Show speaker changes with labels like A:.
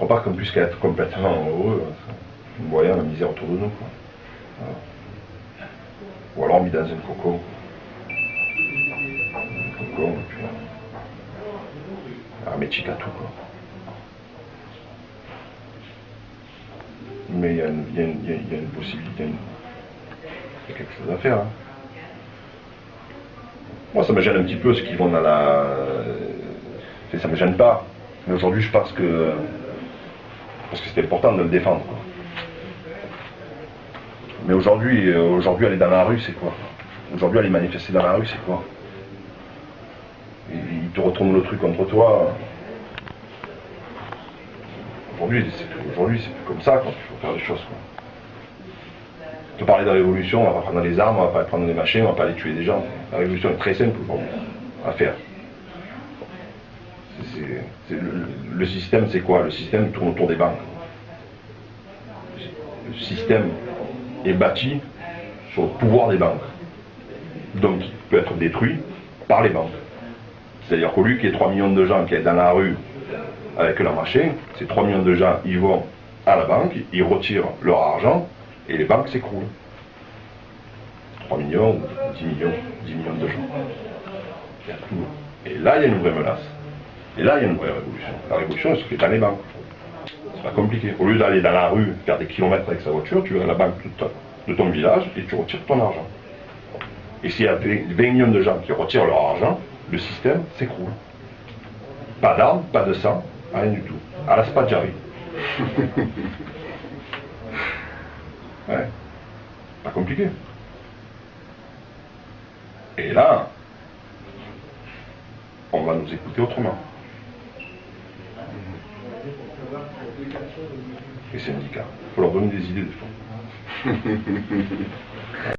A: crois pas qu'on puisse être complètement heureux en voyant la misère autour de nous. Ou alors mis dans un cocon. Un cocon, et puis. Un métier à tout, quoi. Mais il y, a une- possibilité, il y a quelque chose à faire. hein. Moi, ça me gêne un petit peu ceux qui vont dans la. euh, Ça me gêne pas. Mais aujourd'hui, je pense que. Parce que c'était important de le défendre. Mais aujourd'hui, euh, aujourd'hui, aller dans la rue, c'est quoi? Aujourd'hui, aller manifester dans la rue, c'est quoi? Ils te retournent le truc contre toi. Aujourd'hui, c'est aujourd'hui, comme ça quand il faut faire des choses. Quoi. Te parler de la révolution, on va pas prendre des armes, on va pas prendre des machines, on va pas aller tuer des gens. La révolution est très simple aujourd'hui à faire. Le, système, c'est quoi? Le système tourne autour des banques. Le système est bâti sur le pouvoir des banques. Donc, il peut être détruit par les banques. C'est-à-dire qu'au lieu qu'il y ait 3 millions de gens qui est dans la rue avec leur machin, ces 3 millions de gens, ils vont à la banque, ils retirent leur argent et les banques s'écroulent. 3 millions, ou 10 millions, 10 millions de gens. Et là, il y a une vraie menace. Et là, il y a une vraie révolution. La révolution, c'est ce qui est dans les banques. C'est pas compliqué. Au lieu d'aller dans la rue, faire des kilomètres avec sa voiture, tu vas à la banque de ton, de ton village et tu retires ton argent. Et s'il y a 20 millions de gens qui retirent leur argent, le système s'écroule. Pas d'armes, pas de sang, rien du tout. À la Spadjari. ouais. Pas compliqué. Et là, on va nous écouter autrement. Les syndicats. Il faut leur donner des idées des fois.